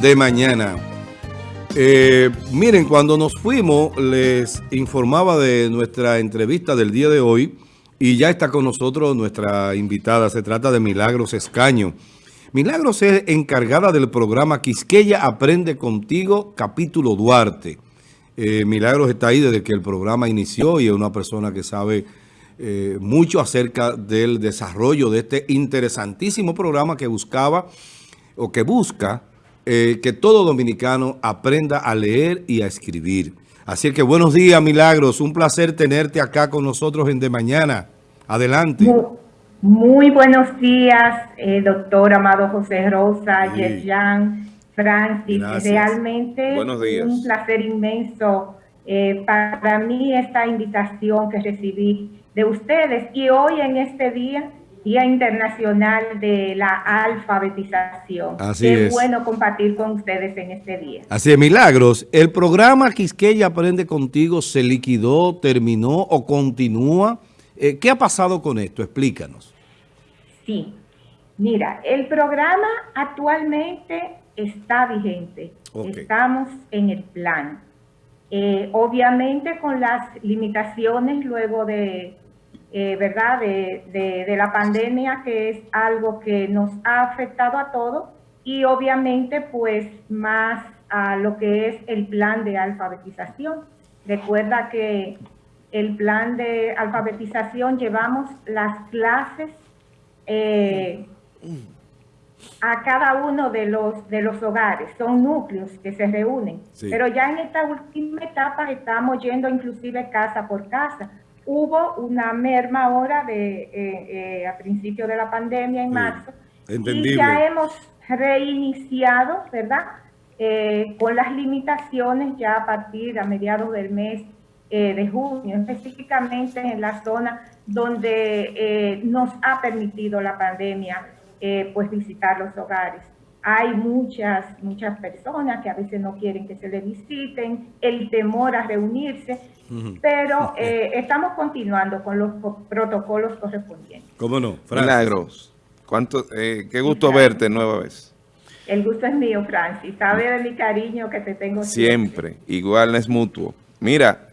de mañana. Eh, miren, cuando nos fuimos, les informaba de nuestra entrevista del día de hoy y ya está con nosotros nuestra invitada. Se trata de Milagros Escaño. Milagros es encargada del programa Quisqueya Aprende Contigo, capítulo Duarte. Eh, Milagros está ahí desde que el programa inició y es una persona que sabe eh, mucho acerca del desarrollo de este interesantísimo programa que buscaba o que busca eh, que todo dominicano aprenda a leer y a escribir. Así que buenos días, Milagros. Un placer tenerte acá con nosotros en De Mañana. Adelante. Muy, buenos días, eh, doctor Amado José Rosa, sí. Yerjan, Francis. Realmente un placer inmenso eh, para mí esta invitación que recibí de ustedes. Y hoy en este día Día Internacional de la Alfabetización. Así Qué es. bueno compartir con ustedes en este día. Así es, Milagros. ¿El programa Quisqueya Aprende Contigo se liquidó, terminó o continúa? Eh, ¿Qué ha pasado con esto? Explícanos. Sí. Mira, el programa actualmente está vigente. Okay. Estamos en el plan. Eh, obviamente con las limitaciones luego de eh, ¿verdad? De, de, de, la pandemia, que es algo que nos ha afectado a todos y obviamente pues más a lo que es el plan de alfabetización. Recuerda que el plan de alfabetización llevamos las clases eh, a cada uno de los, de los hogares, son núcleos que se reúnen, sí. pero ya en esta última etapa estamos yendo inclusive casa por casa, hubo una merma ahora de, eh, eh, a principio de la pandemia en marzo. Entendible. Y ya hemos reiniciado, ¿verdad? Eh, con las limitaciones ya a partir a mediados del mes de junio, específicamente en la zona donde nos ha permitido la pandemia pues visitar los hogares. Hay muchas, muchas personas que a veces no quieren que se les visiten, el temor a reunirse, pero eh, estamos continuando con los protocolos correspondientes. ¿Cómo no? Francis. Milagros, ¿cuánto, eh, qué gusto verte nueva vez. El gusto es mío, Francis. Sabe de mi cariño que te tengo siempre. Siempre, igual es mutuo. Mira,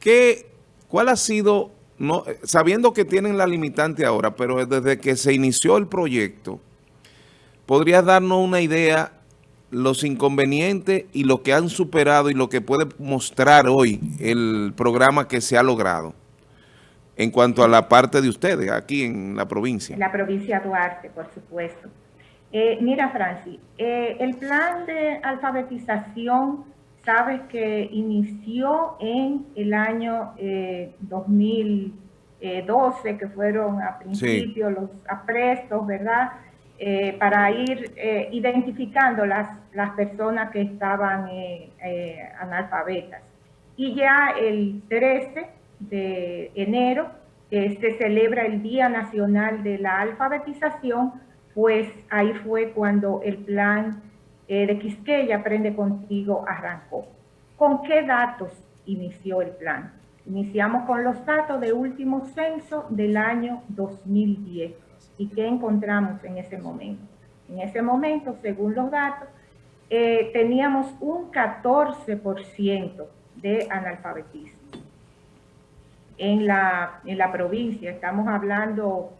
¿qué, ¿cuál ha sido, no, sabiendo que tienen la limitante ahora, pero desde que se inició el proyecto, ¿podrías darnos una idea los inconvenientes y lo que han superado y lo que puede mostrar hoy el programa que se ha logrado en cuanto a la parte de ustedes aquí en la provincia? En la provincia de Duarte, por supuesto. Eh, mira, Francis, eh, el plan de alfabetización, sabes que inició en el año eh, 2012, que fueron a principio sí. los aprestos, ¿verdad?, eh, para ir eh, identificando las, las personas que estaban eh, analfabetas. Y ya el 13 de enero, que se celebra el Día Nacional de la Alfabetización, pues ahí fue cuando el plan de Quisqueya Aprende Contigo arrancó. ¿Con qué datos inició el plan? Iniciamos con los datos de último censo del año 2010 ¿Y qué encontramos en ese momento? En ese momento, según los datos, eh, teníamos un 14% de analfabetismo. En la, en la provincia estamos hablando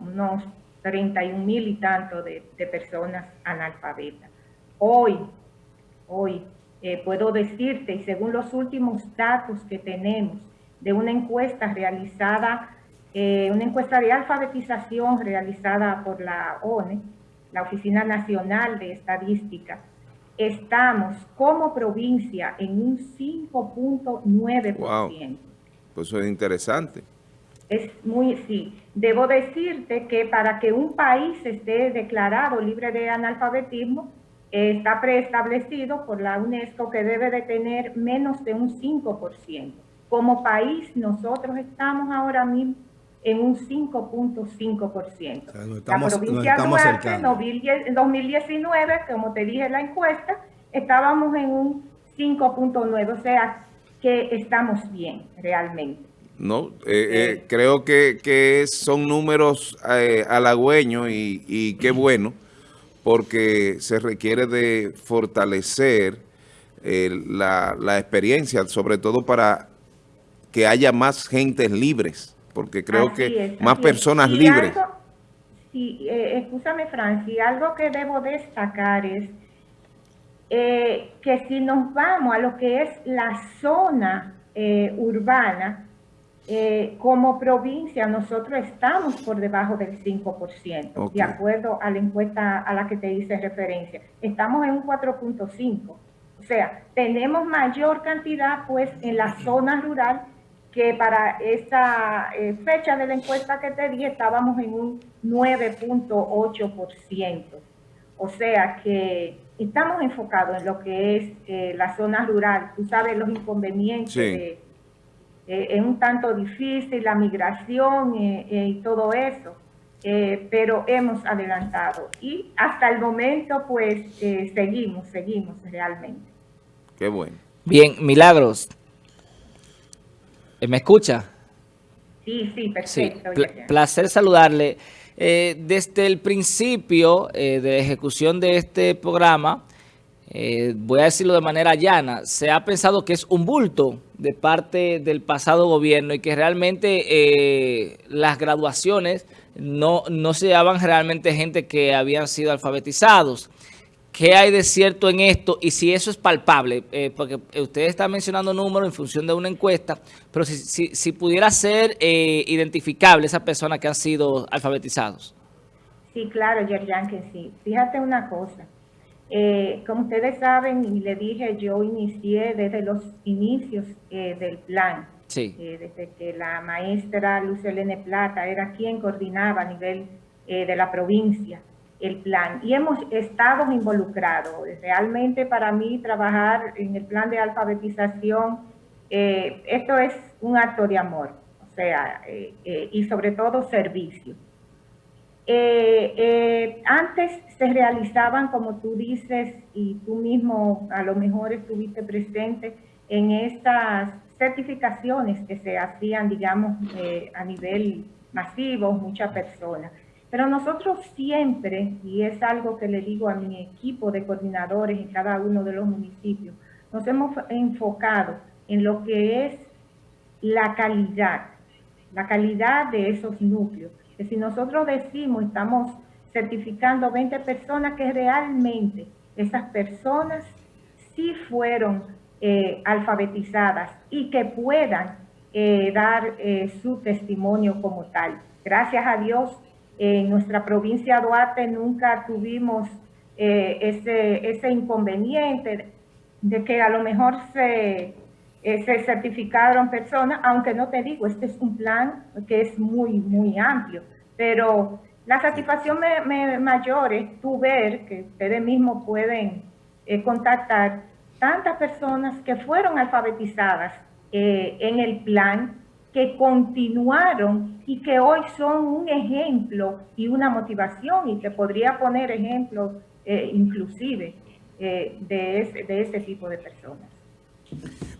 unos 31 mil y tanto de, de, personas analfabetas. Hoy, hoy eh, puedo decirte, y según los últimos datos que tenemos de una encuesta realizada eh, una encuesta de alfabetización realizada por la ONE, la Oficina Nacional de Estadística, estamos como provincia en un 5.9%. Wow. Pues eso es interesante. Es muy, sí. Debo decirte que para que un país esté declarado libre de analfabetismo, eh, está preestablecido por la UNESCO que debe de tener menos de un 5%. Como país, nosotros estamos ahora mismo en un 5.5%. O sea, no la provincia de Duarte en 2019, como te dije en la encuesta, estábamos en un 5.9, o sea que estamos bien realmente. No, eh, eh, creo que, que, son números eh, halagüeños y, y qué bueno, porque se requiere de fortalecer eh, la, experiencia, sobre todo para que haya más gentes libres, porque creo que más personas libres. sí, eh, escúchame Francis, algo que debo destacar es eh, que si nos vamos a lo que es la zona eh, urbana, eh, como provincia nosotros estamos por debajo del 5%, de acuerdo a la encuesta a la que te hice referencia. Estamos en un 4.5%. O sea, tenemos mayor cantidad pues en la zona rural que para esta fecha de la encuesta que te di estábamos en un 9.8%. O sea que estamos enfocados en lo que es eh, la zona rural. Tú sabes los inconvenientes, eh, es un tanto difícil la migración eh, y todo eso, pero hemos adelantado. Y hasta el momento, pues, seguimos, seguimos realmente. Qué bueno. Bien, Milagros. ¿Me escucha? Sí, sí, perfecto. placer saludarle. Eh, desde el principio eh, de ejecución de este programa, eh, voy a decirlo de manera llana, se ha pensado que es un bulto de parte del pasado gobierno y que realmente las graduaciones no, no se daban realmente gente que habían sido alfabetizados. ¿Qué hay de cierto en esto? Y si eso es palpable, eh, porque usted está mencionando números en función de una encuesta, pero si, si, pudiera ser eh, identificable esas personas que han sido alfabetizados. Sí, claro, Yerjan, que sí. Fíjate una cosa. Eh, como ustedes saben, y le dije, yo inicié desde los inicios del plan. Sí. desde que la maestra Luz Elene Plata era quien coordinaba a nivel de la provincia el plan y hemos estado involucrados. Realmente para mí trabajar en el plan de alfabetización, eh, esto es un acto de amor, o sea, eh, eh, y sobre todo servicio. antes se realizaban, como tú dices, y tú mismo a lo mejor estuviste presente en estas certificaciones que se hacían, digamos, a nivel masivo, muchas personas. Pero nosotros siempre, y es algo que le digo a mi equipo de coordinadores en cada uno de los municipios, nos hemos enfocado en lo que es la calidad, la calidad de esos núcleos. Que si nosotros decimos, estamos certificando 20 personas, que realmente esas personas sí fueron eh, alfabetizadas y que puedan eh, dar eh, su testimonio como tal. Gracias a Dios, en nuestra provincia de Duarte nunca tuvimos eh, ese, ese inconveniente de que a lo mejor se, eh, se certificaron personas, aunque no te digo, este es un plan que es muy, muy amplio, pero la satisfacción mayor es tú ver que ustedes mismos pueden eh, contactar tantas personas que fueron alfabetizadas en el plan que continuaron y que hoy son un ejemplo y una motivación y que podría poner ejemplos eh, inclusive eh, de, ese, de ese tipo de personas.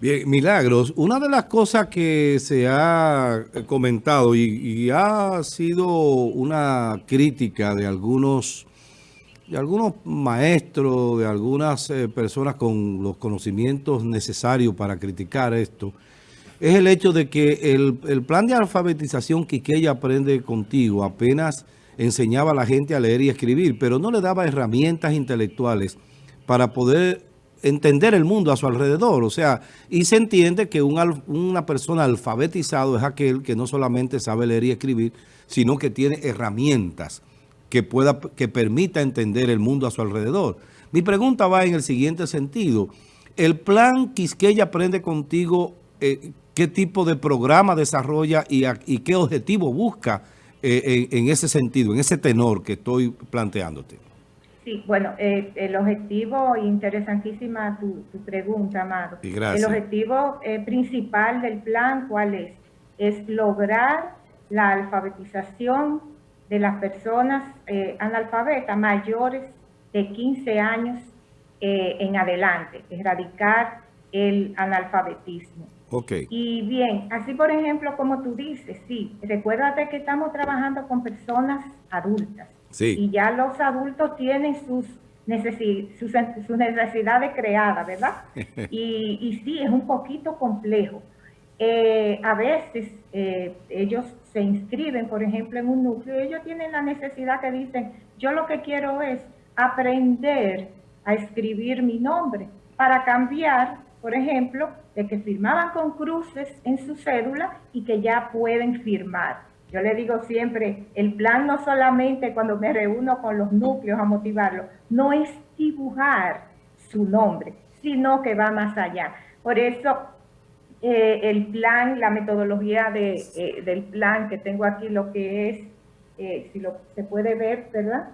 Bien, Milagros, una de las cosas que se ha comentado y, ha sido una crítica de algunos, de algunos maestros, de algunas eh, personas con los conocimientos necesarios para criticar esto, es el hecho de que el, plan de alfabetización que ella aprende contigo apenas enseñaba a la gente a leer y escribir, pero no le daba herramientas intelectuales para poder entender el mundo a su alrededor. O sea, y se entiende que una persona alfabetizado es aquel que no solamente sabe leer y escribir, sino que tiene herramientas que, pueda, que permita entender el mundo a su alrededor. Mi pregunta va en el siguiente sentido. El plan Quisqueya Aprende Contigo, eh, qué tipo de programa desarrolla y, qué objetivo busca eh, en, ese sentido, en ese tenor que estoy planteándote. Sí, bueno, eh, el objetivo, interesantísima tu, pregunta, Amado. El objetivo eh, principal del plan, ¿cuál es? Es lograr la alfabetización de las personas analfabetas mayores de 15 años en adelante, erradicar el analfabetismo. Y bien, así por ejemplo, como tú dices, sí, recuérdate que estamos trabajando con personas adultas. Y ya los adultos tienen sus, sus, necesidades creadas, ¿verdad? Y, y, sí, es un poquito complejo. Eh, a veces eh, ellos se inscriben, por ejemplo, en un núcleo, y ellos tienen la necesidad que dicen, yo lo que quiero es aprender a escribir mi nombre para cambiar, por ejemplo, de que firmaban con cruces en su cédula y que ya pueden firmar. Yo le digo siempre, el plan no solamente cuando me reúno con los núcleos a motivarlo, no es dibujar su nombre, sino que va más allá. Por eso eh, el plan, la metodología de, eh, del plan que tengo aquí, lo que es, eh, si lo se puede ver, ¿verdad?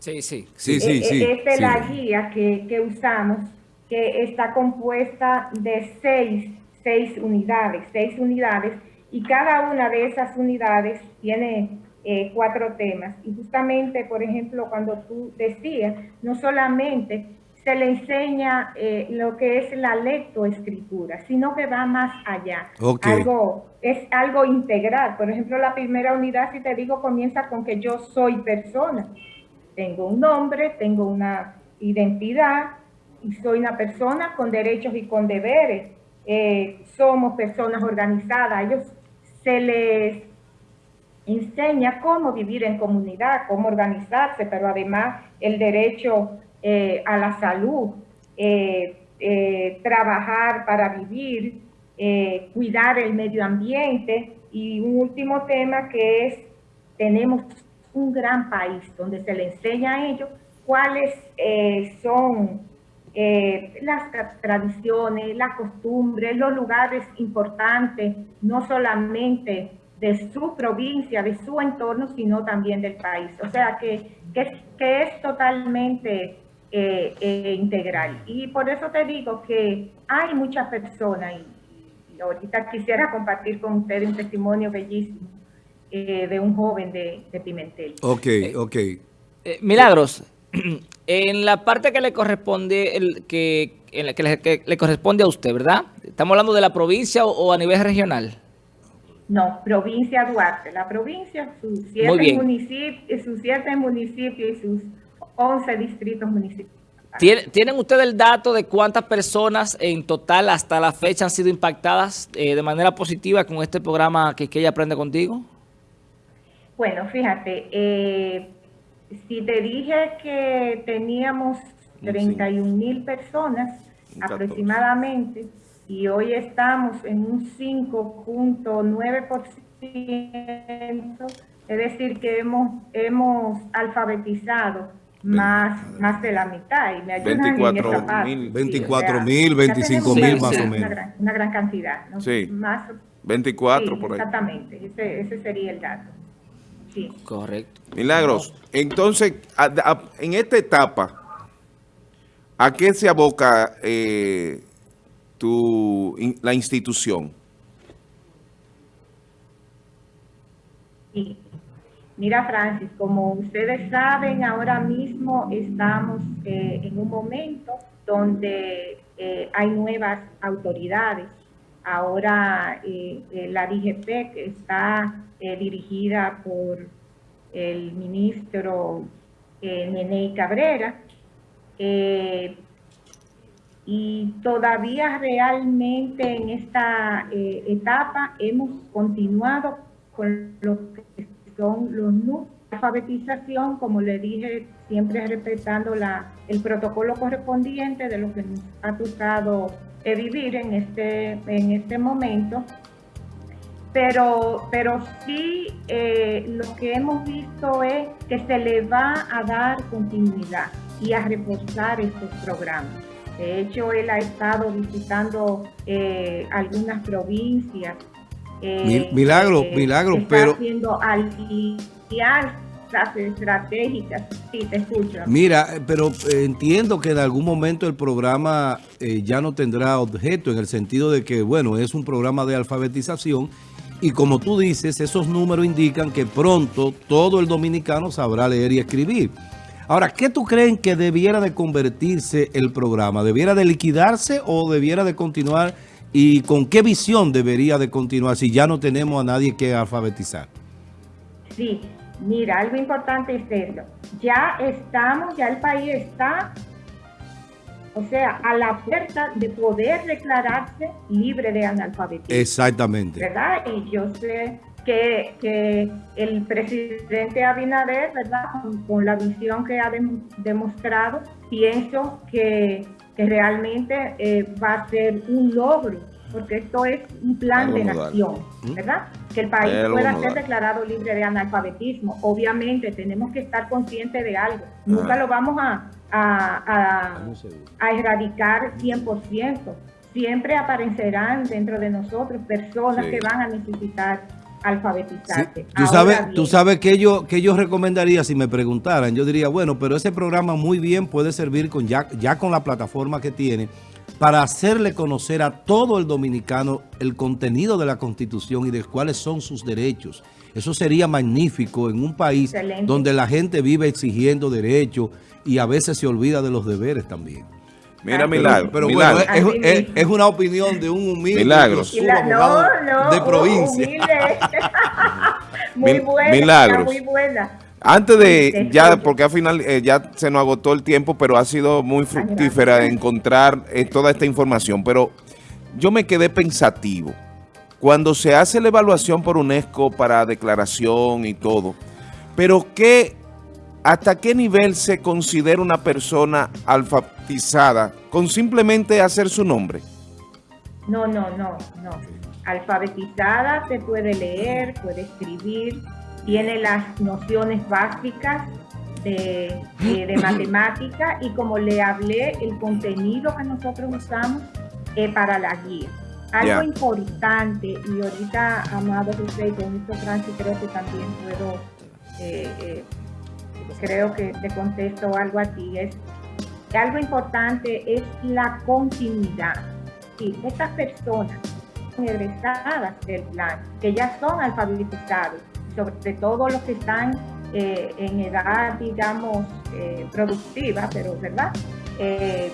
Sí, sí. sí, sí, sí Esta es la guía que, que, usamos, que está compuesta de seis, seis unidades, seis unidades y cada una de esas unidades tiene eh, cuatro temas. Y justamente, por ejemplo, cuando tú decías, no solamente se le enseña eh, lo que es la lectoescritura, sino que va más allá. Algo, es algo integral. Por ejemplo, la primera unidad, si te digo, comienza con que yo soy persona. Tengo un nombre, tengo una identidad soy una persona con derechos y con deberes. Eh, somos personas organizadas. Ellos se les enseña cómo vivir en comunidad, cómo organizarse, pero además el derecho eh, a la salud, eh, trabajar para vivir, cuidar el medio ambiente y un último tema que es, tenemos un gran país donde se le enseña a ellos cuáles son eh, las tradiciones, las costumbres, los lugares importantes, no solamente de su provincia, de su entorno, sino también del país. O sea que, que, es totalmente eh, eh, integral. Y por eso te digo que hay muchas personas, y, ahorita quisiera compartir con ustedes un testimonio bellísimo de un joven de, de Pimentel. Ok, ok. Milagros, en la parte que le corresponde, el, que, en la que, le, corresponde a usted, ¿verdad? ¿Estamos hablando de la provincia o, a nivel regional? No, provincia Duarte. La provincia, sus siete, municipios, sus siete municipios y sus 11 distritos municipales. ¿Tienen ustedes el dato de cuántas personas en total hasta la fecha han sido impactadas eh, de manera positiva con este programa que, que ella aprende contigo? Bueno, fíjate, eh, si te dije que teníamos 31 mil personas aproximadamente y hoy estamos en un 5.9%, es decir, que hemos, hemos alfabetizado más, más de la mitad y me ayudan 24 mil, 24 mil, 25 mil más o menos. Una gran, cantidad. Sí, más, 24 por ahí. Exactamente, ese, ese sería el dato. Correcto. Milagros, entonces, en esta etapa, ¿a qué se aboca eh, tu, la institución? Mira, Francis, como ustedes saben, ahora mismo estamos eh, en un momento donde eh, hay nuevas autoridades. Ahora la DGP está eh, dirigida por el ministro eh, Nene Cabrera. Eh, y todavía realmente en esta eh, etapa hemos continuado con lo que son los números de alfabetización, como le dije, siempre respetando la, el protocolo correspondiente de lo que nos ha tocado vivir en este, en este momento pero, pero sí eh, lo que hemos visto es que se le va a dar continuidad y a reforzar estos programas. De hecho, él ha estado visitando eh, algunas provincias. Eh, milagro, milagro, está pero... haciendo alianzas estratégicas. Sí, te escucho. Mira, pero entiendo que en algún momento el programa ya no tendrá objeto en el sentido de que, bueno, es un programa de alfabetización y como tú dices, esos números indican que pronto todo el dominicano sabrá leer y escribir. Ahora, ¿qué tú creen que debiera de convertirse el programa? ¿Debiera de liquidarse o debiera de continuar? ¿Y con qué visión debería de continuar si ya no tenemos a nadie que alfabetizar? Sí, Mira, algo importante es eso. Ya estamos, ya el país está, o sea, a la puerta de poder declararse libre de analfabetismo. Exactamente. ¿Verdad? Y yo sé que, que el presidente Abinader, ¿verdad? Con, la visión que ha demostrado, pienso que, que realmente eh, va a ser un logro porque esto es un plan de nación, ¿Mm? ¿verdad? Que el país pueda ser declarado libre de analfabetismo. Obviamente tenemos que estar conscientes de algo. Nunca lo vamos a, a, a, erradicar 100%. Siempre aparecerán dentro de nosotros personas que van a necesitar alfabetizarse. Tú, sabes, tú sabes que yo, que yo recomendaría si me preguntaran, yo diría, bueno, pero ese programa muy bien puede servir con ya, ya con la plataforma que tiene para hacerle conocer a todo el dominicano el contenido de la Constitución y de cuáles son sus derechos. Eso sería magnífico en un país donde la gente vive exigiendo derechos y a veces se olvida de los deberes también. Mira, Milagro. Pero, bueno, es, una opinión de un humilde de provincia. muy buena, muy buena. Antes de, ya, porque al final eh, ya se nos agotó el tiempo, pero ha sido muy fructífera encontrar eh, toda esta información. Pero yo me quedé pensativo. Cuando se hace la evaluación por UNESCO para declaración y todo, pero ¿qué, ¿hasta qué nivel se considera una persona alfabetizada con simplemente hacer su nombre? No, no, no, no. Alfabetizada se puede leer, puede escribir, tiene las nociones básicas de, matemática y como le hablé, el contenido que nosotros usamos es para la guía. Algo importante, y ahorita, Amado José, con esto Francis, creo que también puedo, eh, eh, creo que te contesto algo a ti, es algo importante es la continuidad. Sí, estas personas egresadas del plan, que ya son alfabetizados, sobre todo los que están eh, en edad, digamos, eh, productiva, pero ¿verdad? Eh,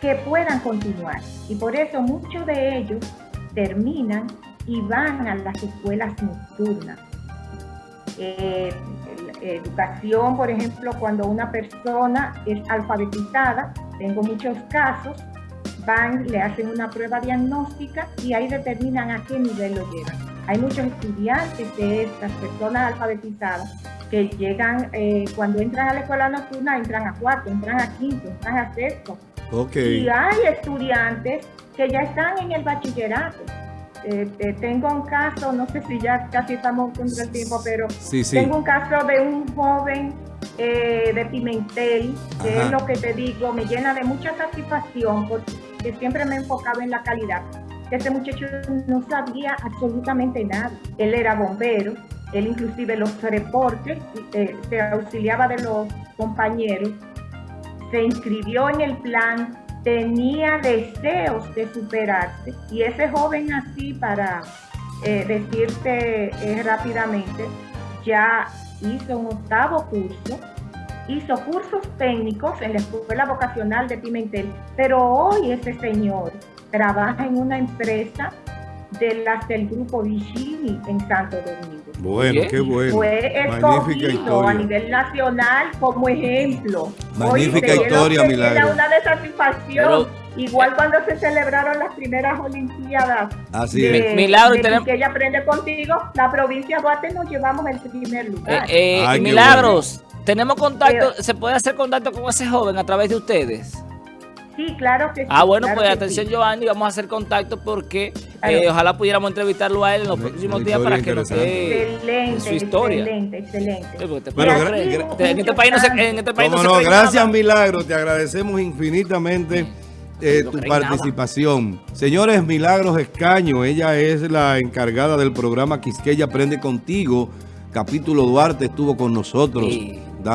que puedan continuar. Y por eso muchos de ellos terminan y van a las escuelas nocturnas. educación, por ejemplo, cuando una persona es alfabetizada, tengo muchos casos, van, le hacen una prueba diagnóstica y ahí determinan a qué nivel lo llevan hay muchos estudiantes de estas personas alfabetizadas que llegan, eh, cuando entran a la escuela nocturna, entran a cuarto, entran a quinto, entran a sexto. Y hay estudiantes que ya están en el bachillerato. Eh, eh, tengo un caso, no sé si ya casi estamos contra el tiempo, pero tengo un caso de un joven de Pimentel, que es lo que te digo, me llena de mucha satisfacción porque siempre me he enfocado en la calidad este muchacho no sabía absolutamente nada. Él era bombero, él inclusive los reportes, eh, se auxiliaba de los compañeros, se inscribió en el plan, tenía deseos de superarse y ese joven así para eh, decirte eh, rápidamente, ya hizo un octavo curso, hizo cursos técnicos en la escuela vocacional de Pimentel, pero hoy ese señor trabaja en una empresa de las del grupo Vicini en Santo Domingo. Bueno, qué bueno. Fue escogido a nivel nacional como ejemplo. Magnífica historia, Milagro. Era una de satisfacción. Igual cuando se celebraron las primeras Olimpiadas. Así es. Milagro, que ella aprende contigo, la provincia de Guate nos llevamos el primer lugar. Eh, eh, milagros, tenemos contacto, ¿se puede hacer contacto con ese joven a través de ustedes? Sí, claro que sí. Ah, bueno, pues atención, Giovanni, vamos a hacer contacto porque eh, ojalá pudiéramos entrevistarlo a él en los próximos días para que nos dé su historia. Excelente, excelente. bueno, en este país no se, en este país no, no gracias, Milagro, te agradecemos infinitamente. Eh, tu participación. Señores, Milagros Escaño, ella es la encargada del programa Quisqueya Aprende Contigo. Capítulo Duarte estuvo con nosotros.